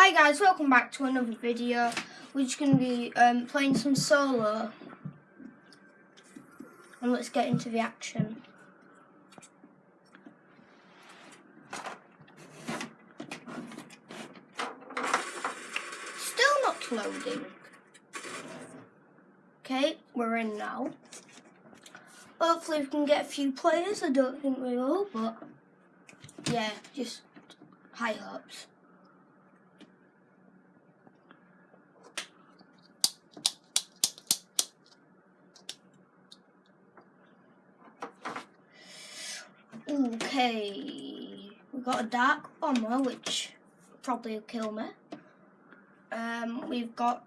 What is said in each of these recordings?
Hi guys, welcome back to another video. We're just going to be um, playing some solo. And let's get into the action. Still not loading. Okay, we're in now. Hopefully we can get a few players. I don't think we will, but yeah, just high hopes. Okay, we've got a dark bomber, which probably will kill me. Um, we've got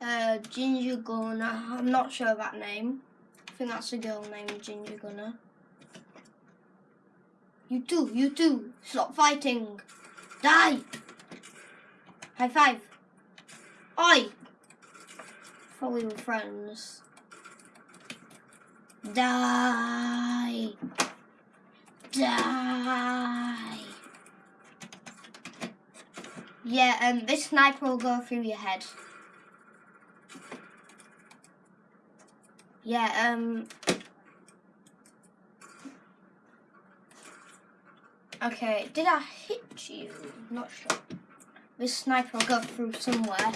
uh, Ginger Gunner. I'm not sure that name. I think that's a girl named Ginger Gunner. You too, you too. Stop fighting. Die. High five. Oi. Thought we were friends. Die die. Yeah, um, this sniper will go through your head. Yeah, um... Okay, did I hit you? Not sure. This sniper will go through somewhere.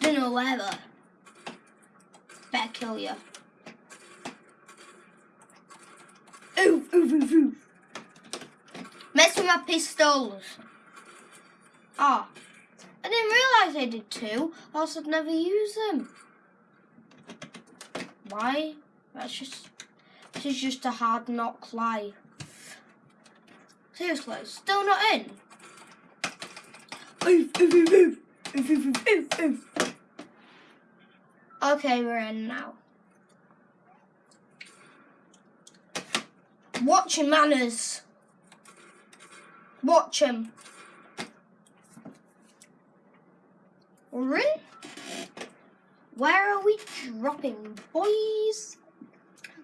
Don't know where though. Better kill you. Oof, oof, oof, oof. Mess with my pistols. Ah. I didn't realise I did two, else I'd never use them. Why? That's just, this is just a hard knock life. Seriously, still not in? Okay, we're in now. Watch your manners. Watch him. Rin? Where are we dropping, boys?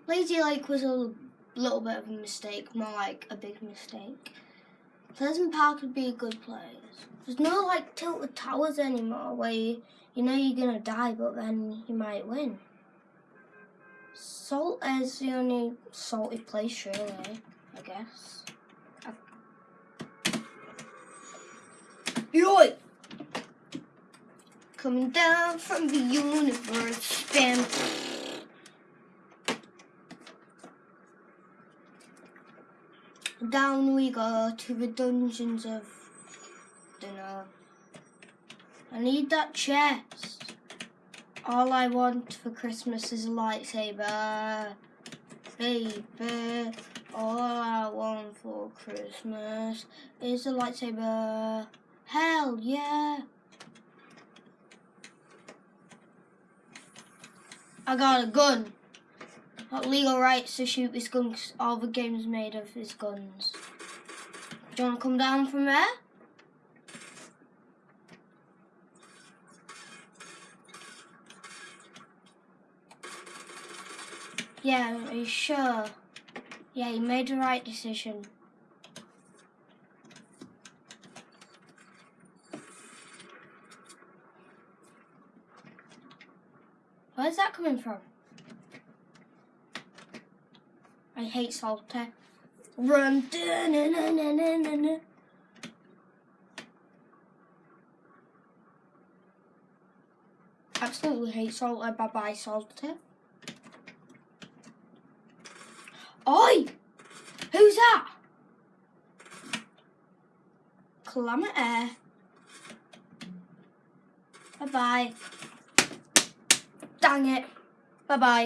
Lazy Lake was a little bit of a mistake, more like a big mistake. Pleasant Park would be a good place. There's no like tilted towers anymore where you, you know you're gonna die but then you might win. Salt is the only salty place really, I guess. Coming down from the universe, bam. Down we go to the dungeons of, dunno. I need that chest. All I want for Christmas is a lightsaber. Baby, all I want for Christmas is a lightsaber. Hell yeah! I got a gun. Got legal rights to shoot this gun because all the game's made of his guns. Do you want to come down from there? Yeah, are you sure? Yeah, you made the right decision. Where's that coming from? I hate. Eh? Run. Na, na, na. Absolutely hate salty. Bye bye salty. Eh? Oi! Who's that? Calamity. Bye bye. Dang it. Bye bye.